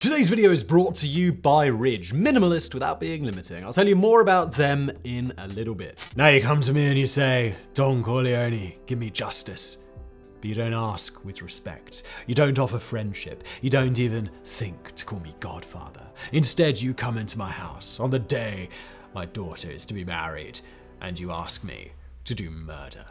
Today's video is brought to you by Ridge, minimalist without being limiting. I'll tell you more about them in a little bit. Now you come to me and you say, Don Corleone, give me justice. But you don't ask with respect. You don't offer friendship. You don't even think to call me Godfather. Instead, you come into my house on the day my daughter is to be married, and you ask me to do murder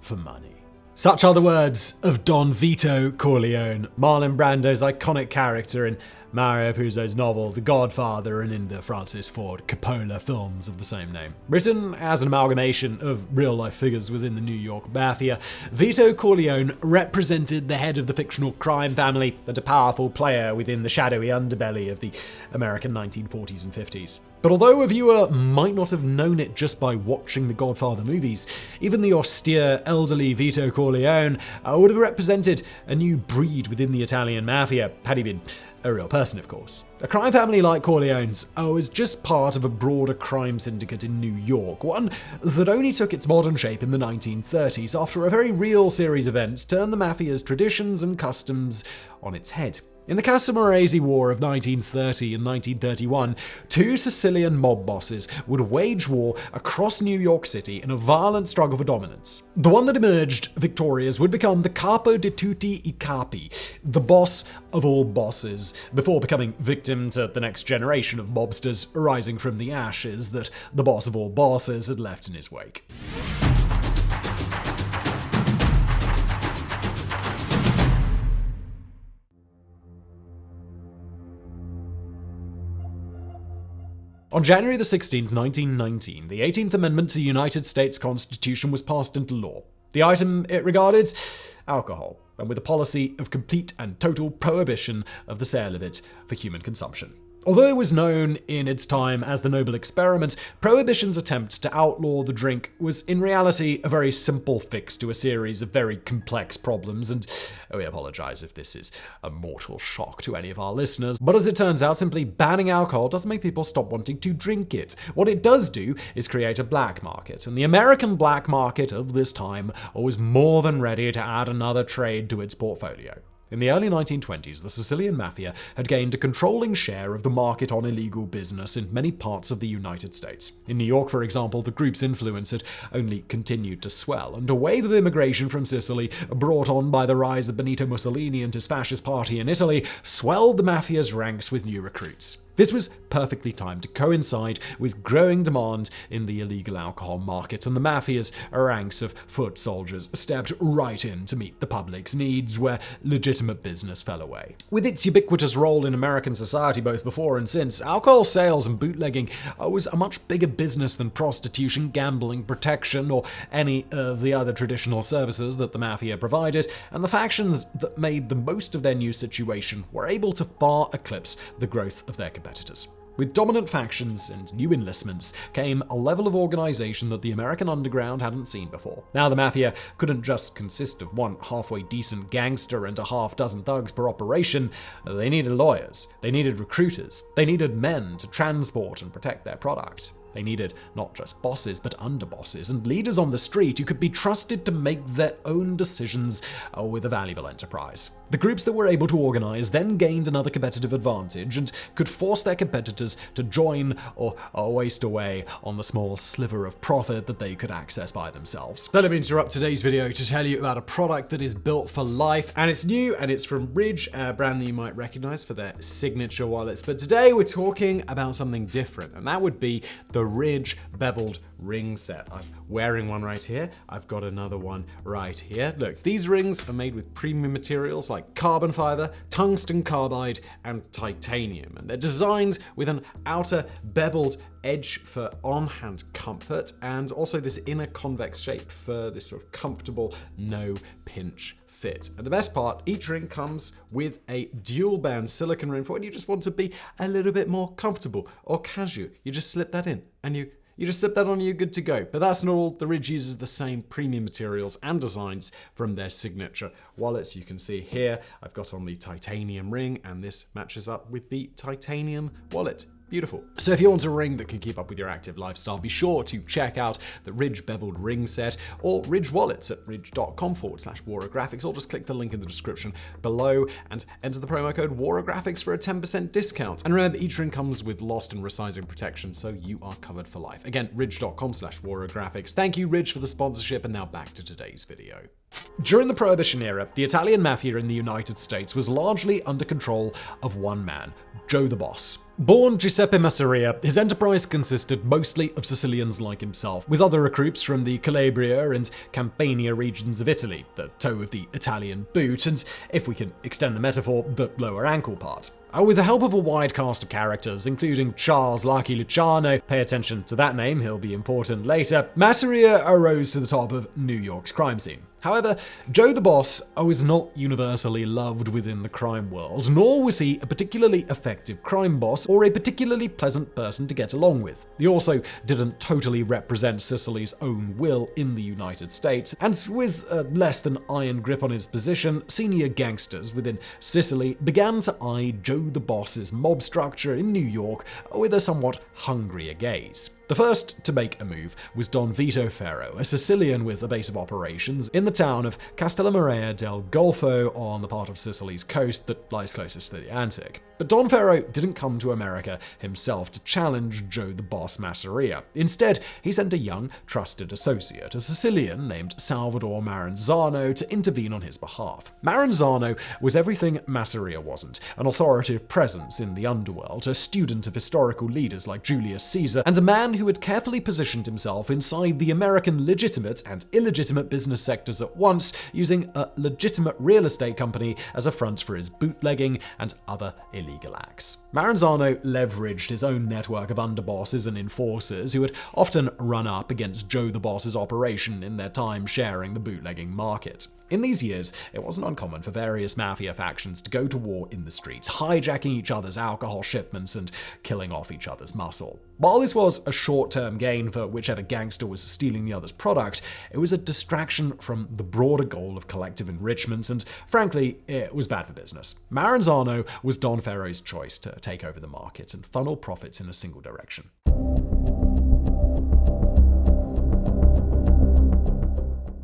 for money. Such are the words of Don Vito Corleone, Marlon Brando's iconic character in Mario Puzo's novel The Godfather and in the Francis Ford Coppola films of the same name. Written as an amalgamation of real life figures within the New York Mafia, Vito Corleone represented the head of the fictional crime family and a powerful player within the shadowy underbelly of the American 1940s and 50s. But although a viewer might not have known it just by watching the Godfather movies, even the austere, elderly Vito Corleone uh, would have represented a new breed within the Italian mafia had he been a real person, of course. A crime family like Corleone's was just part of a broader crime syndicate in New York, one that only took its modern shape in the 1930s after a very real series of events turned the mafia's traditions and customs on its head. In the Castellammarese War of 1930 and 1931, two Sicilian mob bosses would wage war across New York City in a violent struggle for dominance. The one that emerged victorious would become the Capo di tutti i capi, the boss of all bosses, before becoming victim to the next generation of mobsters arising from the ashes that the boss of all bosses had left in his wake. On January 16, 1919, the 18th Amendment to the United States Constitution was passed into law. The item it regarded alcohol, and with a policy of complete and total prohibition of the sale of it for human consumption. Although it was known in its time as the Noble Experiment, Prohibition's attempt to outlaw the drink was in reality a very simple fix to a series of very complex problems, and oh, we apologize if this is a mortal shock to any of our listeners, but as it turns out, simply banning alcohol doesn't make people stop wanting to drink it. What it does do is create a black market, and the American black market of this time was more than ready to add another trade to its portfolio. In the early 1920s, the Sicilian Mafia had gained a controlling share of the market on illegal business in many parts of the United States. In New York, for example, the group's influence had only continued to swell, and a wave of immigration from Sicily, brought on by the rise of Benito Mussolini and his fascist party in Italy, swelled the Mafia's ranks with new recruits. This was perfectly timed to coincide with growing demand in the illegal alcohol market, and the mafia's ranks of foot soldiers stepped right in to meet the public's needs where legitimate business fell away. With its ubiquitous role in American society both before and since, alcohol sales and bootlegging uh, was a much bigger business than prostitution, gambling, protection, or any of the other traditional services that the mafia provided, and the factions that made the most of their new situation were able to far eclipse the growth of their competitors. With dominant factions and new enlistments came a level of organization that the American underground hadn't seen before. Now the Mafia couldn't just consist of one halfway decent gangster and a half dozen thugs per operation. They needed lawyers, they needed recruiters, they needed men to transport and protect their product. They needed not just bosses, but underbosses and leaders on the street who could be trusted to make their own decisions uh, with a valuable enterprise. The groups that were able to organize then gained another competitive advantage and could force their competitors to join or, or waste away on the small sliver of profit that they could access by themselves. So let me interrupt today's video to tell you about a product that is built for life and it's new and it's from Ridge, a brand that you might recognize for their signature wallets. But today we're talking about something different and that would be the Ridge beveled ring set. I'm wearing one right here. I've got another one right here. Look, these rings are made with premium materials like carbon fiber, tungsten carbide, and titanium. And they're designed with an outer beveled edge for on-hand comfort and also this inner convex shape for this sort of comfortable no pinch fit. And the best part, each ring comes with a dual band silicone ring for when you just want to be a little bit more comfortable or casual. You just slip that in and you you just slip that on and you're good to go. But that's not all. The Ridge uses the same premium materials and designs from their signature wallets. You can see here, I've got on the titanium ring and this matches up with the titanium wallet. Beautiful. So if you want a ring that can keep up with your active lifestyle, be sure to check out the Ridge beveled ring set or Ridge wallets at ridge.com forward slash warographics, or just click the link in the description below and enter the promo code warographics for a 10% discount. And remember, each ring comes with lost and resizing protection, so you are covered for life. Again, ridge.com slash warographics. Thank you, Ridge, for the sponsorship, and now back to today's video. During the Prohibition era, the Italian mafia in the United States was largely under control of one man, Joe the Boss. Born Giuseppe Masseria, his enterprise consisted mostly of Sicilians like himself, with other recruits from the Calabria and Campania regions of Italy, the toe of the Italian boot, and, if we can extend the metaphor, the lower ankle part. Uh, with the help of a wide cast of characters, including Charles Lucky Luciano, pay attention to that name, he'll be important later, Masseria arose to the top of New York's crime scene. However, Joe the Boss was not universally loved within the crime world, nor was he a particularly effective crime boss or a particularly pleasant person to get along with. He also didn't totally represent Sicily's own will in the United States, and with a less than iron grip on his position, senior gangsters within Sicily began to eye Joe the Boss's mob structure in New York with a somewhat hungrier gaze. The first to make a move was Don Vito Ferro, a Sicilian with a base of operations in the town of Castellammare del Golfo on the part of Sicily's coast that lies closest to the Atlantic. But Don Ferro didn't come to America himself to challenge Joe the Boss Masseria. Instead, he sent a young, trusted associate, a Sicilian named Salvatore Maranzano, to intervene on his behalf. Maranzano was everything Masseria wasn't an authoritative presence in the underworld, a student of historical leaders like Julius Caesar, and a man who had carefully positioned himself inside the American legitimate and illegitimate business sectors at once, using a legitimate real estate company as a front for his bootlegging and other illegal acts. Maranzano leveraged his own network of underbosses and enforcers who had often run up against Joe the Boss's operation in their time sharing the bootlegging market. In these years, it wasn't uncommon for various mafia factions to go to war in the streets, hijacking each other's alcohol shipments and killing off each other's muscle. While this was a short term gain for whichever gangster was stealing the other's product, it was a distraction from the broader goal of collective enrichment, and frankly, it was bad for business. Maranzano was Don Ferro's choice to take over the market and funnel profits in a single direction.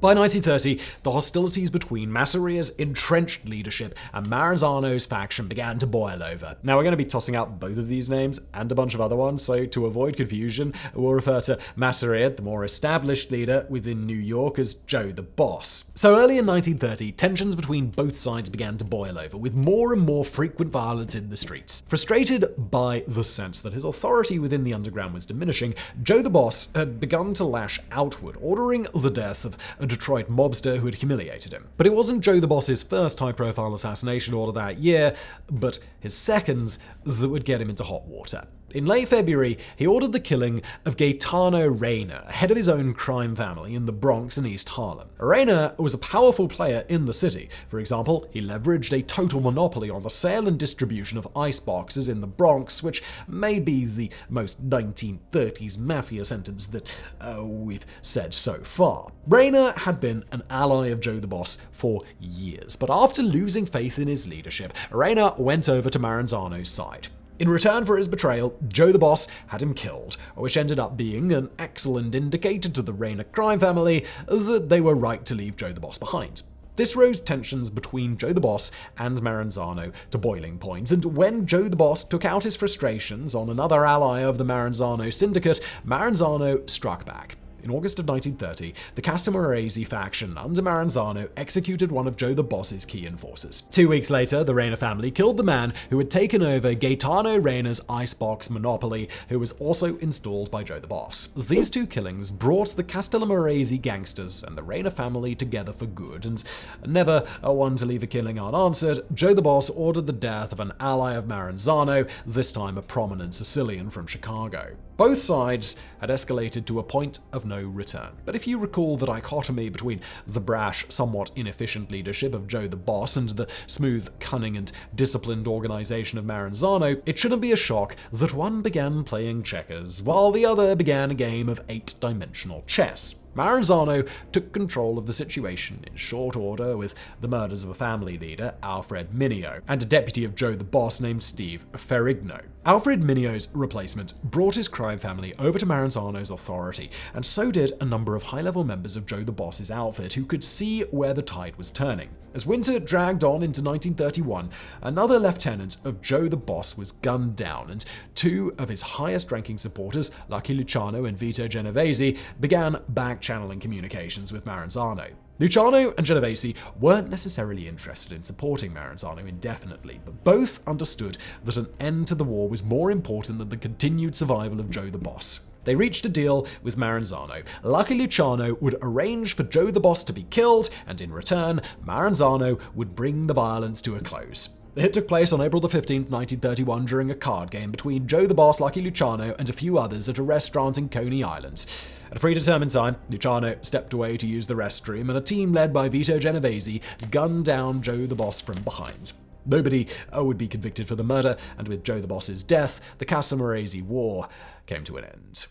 By 1930, the hostilities between Masseria's entrenched leadership and Maranzano's faction began to boil over. Now, we're going to be tossing out both of these names and a bunch of other ones, so to avoid confusion, we'll refer to Masseria, the more established leader within New York, as Joe the Boss. So early in 1930, tensions between both sides began to boil over, with more and more frequent violence in the streets. Frustrated by the sense that his authority within the underground was diminishing, Joe the Boss had begun to lash outward, ordering the death of a Detroit mobster who had humiliated him. But it wasn't Joe the Boss's first high profile assassination order that year, but his seconds that would get him into hot water. In late February, he ordered the killing of Gaetano Reina, head of his own crime family in the Bronx and East Harlem. Reina was a powerful player in the city. For example, he leveraged a total monopoly on the sale and distribution of ice boxes in the Bronx, which may be the most 1930s mafia sentence that uh, we've said so far. Reina had been an ally of Joe the Boss for years, but after losing faith in his leadership, Reina went over to Maranzano's side. In return for his betrayal, Joe the Boss had him killed, which ended up being an excellent indicator to the Reina crime family that they were right to leave Joe the Boss behind. This rose tensions between Joe the Boss and Maranzano to boiling point, and when Joe the Boss took out his frustrations on another ally of the Maranzano syndicate, Maranzano struck back. In August of 1930, the Castellammarese faction under Maranzano executed one of Joe the Boss's key enforcers. Two weeks later, the Reina family killed the man who had taken over Gaetano Reina's icebox monopoly, who was also installed by Joe the Boss. These two killings brought the Castellammarese gangsters and the Reina family together for good, and never a one to leave a killing unanswered, Joe the Boss ordered the death of an ally of Maranzano, this time a prominent Sicilian from Chicago. Both sides had escalated to a point of no return. But if you recall the dichotomy between the brash, somewhat inefficient leadership of Joe the Boss and the smooth, cunning, and disciplined organization of Maranzano, it shouldn't be a shock that one began playing checkers, while the other began a game of eight dimensional chess. Maranzano took control of the situation in short order with the murders of a family leader, Alfred Mineo, and a deputy of Joe the Boss named Steve Ferrigno. Alfred Mineo's replacement brought his crime family over to Maranzano's authority, and so did a number of high-level members of Joe the Boss's outfit who could see where the tide was turning. As winter dragged on into 1931, another lieutenant of Joe the Boss was gunned down, and two of his highest-ranking supporters, Lucky Luciano and Vito Genovese, began back-channeling communications with Maranzano. Luciano and Genovese weren't necessarily interested in supporting Maranzano indefinitely, but both understood that an end to the war was more important than the continued survival of Joe the Boss. They reached a deal with Maranzano. Lucky Luciano would arrange for Joe the Boss to be killed, and in return, Maranzano would bring the violence to a close. The hit took place on April 15, 1931, during a card game between Joe the Boss, Lucky Luciano, and a few others at a restaurant in Coney Island. At a predetermined time, Luciano stepped away to use the restroom, and a team led by Vito Genovese gunned down Joe the Boss from behind. Nobody oh, would be convicted for the murder, and with Joe the Boss's death, the Castellammarese War came to an end.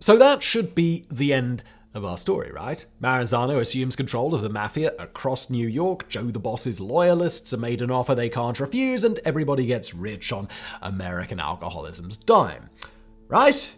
So that should be the end of our story, right? Maranzano assumes control of the mafia across New York, Joe the Boss's loyalists are made an offer they can't refuse, and everybody gets rich on American alcoholism's dime. Right?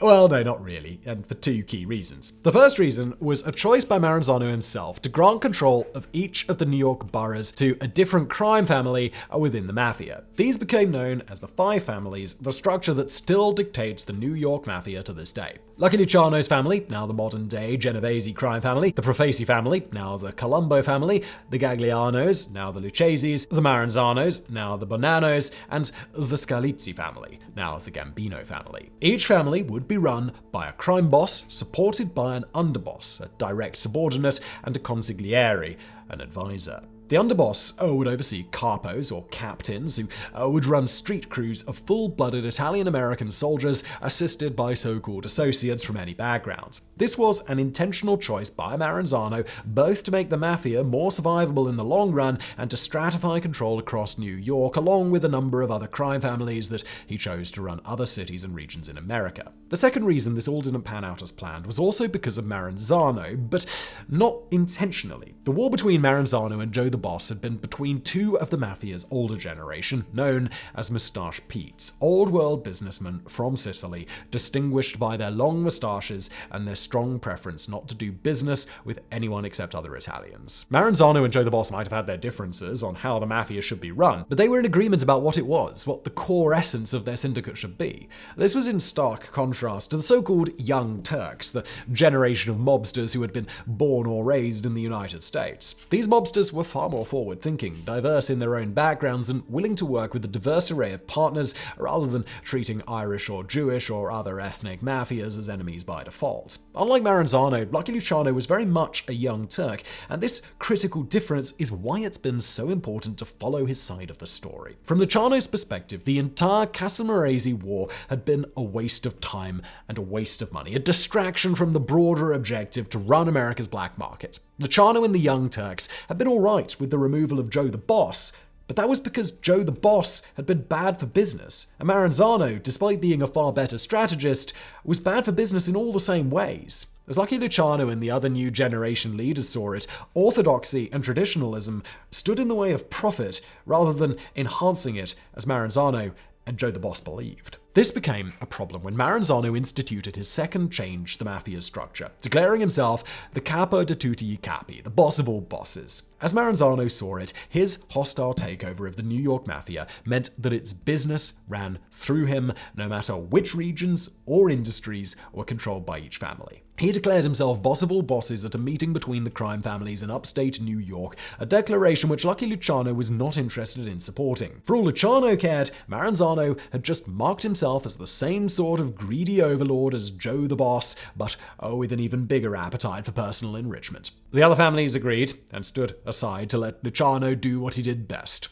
Well, no, not really, and for two key reasons. The first reason was a choice by Maranzano himself to grant control of each of the New York boroughs to a different crime family within the mafia. These became known as the Five Families, the structure that still dictates the New York mafia to this day. Lucky Luciano's family, now the modern day Genovese crime family, the Profaci family, now the Colombo family, the Gaglianos, now the Luccheses, the Maranzanos, now the Bonannos, and the Scalizzi family, now the Gambino family. Each family would be run by a crime boss, supported by an underboss, a direct subordinate, and a consigliere, an advisor. The underboss would oversee capos, or captains, who uh, would run street crews of full-blooded Italian-American soldiers assisted by so-called associates from any background. This was an intentional choice by Maranzano, both to make the mafia more survivable in the long run and to stratify control across New York, along with a number of other crime families that he chose to run other cities and regions in America. The second reason this all didn't pan out as planned was also because of Maranzano, but not intentionally. The war between Maranzano and Joe the Boss had been between two of the mafia's older generation, known as Mustache Pete's, old world businessmen from Sicily, distinguished by their long mustaches and their strong preference not to do business with anyone except other Italians. Maranzano and Joe the Boss might have had their differences on how the mafia should be run, but they were in agreement about what it was, what the core essence of their syndicate should be. This was in stark contrast to the so-called Young Turks, the generation of mobsters who had been born or raised in the United States. These mobsters were far more forward thinking, diverse in their own backgrounds, and willing to work with a diverse array of partners rather than treating Irish or Jewish or other ethnic mafias as enemies by default. Unlike Maranzano, Lucky Luciano was very much a young Turk, and this critical difference is why it's been so important to follow his side of the story. From Luciano's perspective, the entire Castellammarese war had been a waste of time and a waste of money, a distraction from the broader objective to run America's black market. Luciano and the Young Turks had been alright with the removal of Joe the Boss, but that was because Joe the Boss had been bad for business, and Maranzano, despite being a far better strategist, was bad for business in all the same ways. As Lucky Luciano and the other new generation leaders saw it, orthodoxy and traditionalism stood in the way of profit rather than enhancing it, as Maranzano and Joe the Boss believed. This became a problem when Maranzano instituted his second change to the mafia's structure, declaring himself the capo di tutti i capi, the boss of all bosses. As Maranzano saw it, his hostile takeover of the New York Mafia meant that its business ran through him, no matter which regions or industries were controlled by each family. He declared himself boss of all bosses at a meeting between the crime families in upstate New York, a declaration which Lucky Luciano was not interested in supporting. For all Luciano cared, Maranzano had just marked himself as the same sort of greedy overlord as Joe the Boss, but oh, with an even bigger appetite for personal enrichment. The other families agreed and stood aside to let Luciano do what he did best.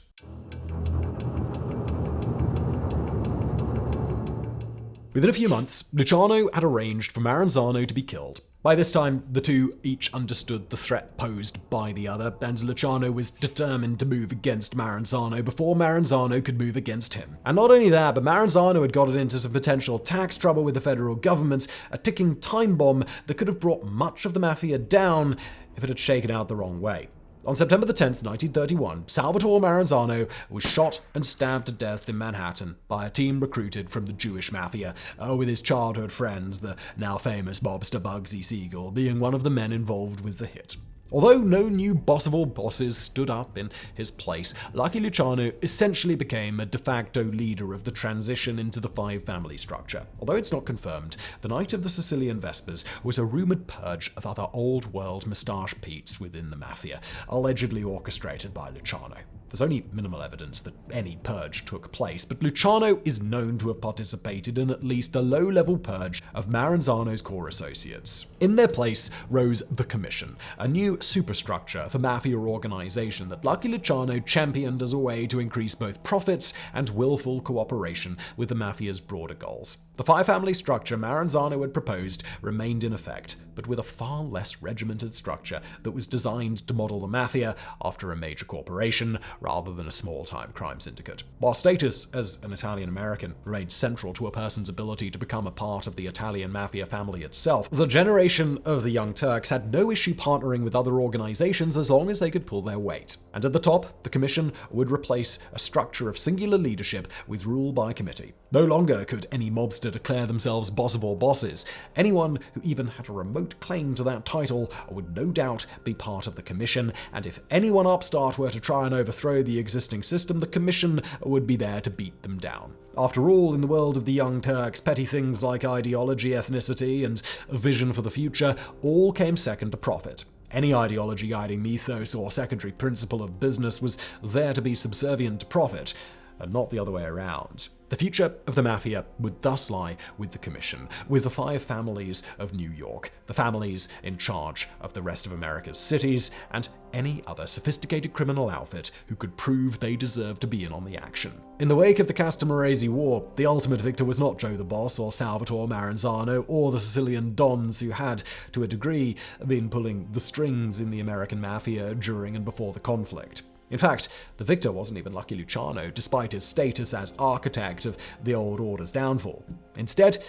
Within a few months, Luciano had arranged for Maranzano to be killed. By this time, the two each understood the threat posed by the other, and Luciano was determined to move against Maranzano before Maranzano could move against him. And not only that, but Maranzano had gotten into some potential tax trouble with the federal government, a ticking time bomb that could have brought much of the mafia down if it had shaken out the wrong way. On September the 10th, 1931, Salvatore Maranzano was shot and stabbed to death in Manhattan by a team recruited from the Jewish mafia, uh, with his childhood friends, the now famous mobster Bugsy Siegel, being one of the men involved with the hit. Although no new boss of all bosses stood up in his place, Lucky Luciano essentially became a de facto leader of the transition into the five family structure. Although it's not confirmed, the night of the Sicilian Vespers was a rumored purge of other old world moustache Petes within the mafia, allegedly orchestrated by Luciano. There's only minimal evidence that any purge took place, but Luciano is known to have participated in at least a low level purge of Maranzano's core associates. In their place rose the Commission, a new superstructure for mafia organization that Lucky Luciano championed as a way to increase both profits and willful cooperation with the mafia's broader goals. The five family structure Maranzano had proposed remained in effect, but with a far less regimented structure that was designed to model the mafia after a major corporation rather than a small time crime syndicate. While status as an Italian American remained central to a person's ability to become a part of the Italian mafia family itself, the generation of the Young Turks had no issue partnering with other organizations as long as they could pull their weight. And at the top, the Commission would replace a structure of singular leadership with rule by committee. No longer could any mobster declare themselves boss of all bosses. Anyone who even had a remote claim to that title would no doubt be part of the commission, and if anyone upstart were to try and overthrow the existing system, the commission would be there to beat them down. After all, in the world of the Young Turks, petty things like ideology, ethnicity, and a vision for the future all came second to profit. Any ideology guiding mythos or secondary principle of business was there to be subservient to profit, and not the other way around. The future of the Mafia would thus lie with the Commission, with the five families of New York, the families in charge of the rest of America's cities, and any other sophisticated criminal outfit who could prove they deserve to be in on the action. In the wake of the Castellammarese War, the ultimate victor was not Joe the Boss or Salvatore Maranzano or the Sicilian Dons who had, to a degree, been pulling the strings in the American Mafia during and before the conflict. In fact, the victor wasn't even Lucky Luciano, despite his status as architect of the old order's downfall. Instead,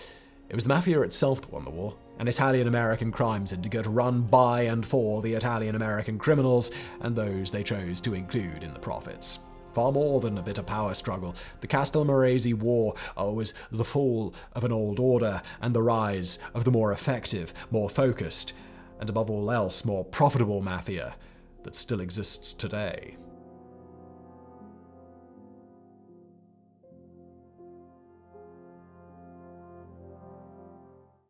it was the mafia itself that won the war, an Italian American crime syndicate run by and for the Italian American criminals and those they chose to include in the profits. Far more than a bitter power struggle, the Castellammarese War was the fall of an old order and the rise of the more effective, more focused, and above all else, more profitable mafia that still exists today.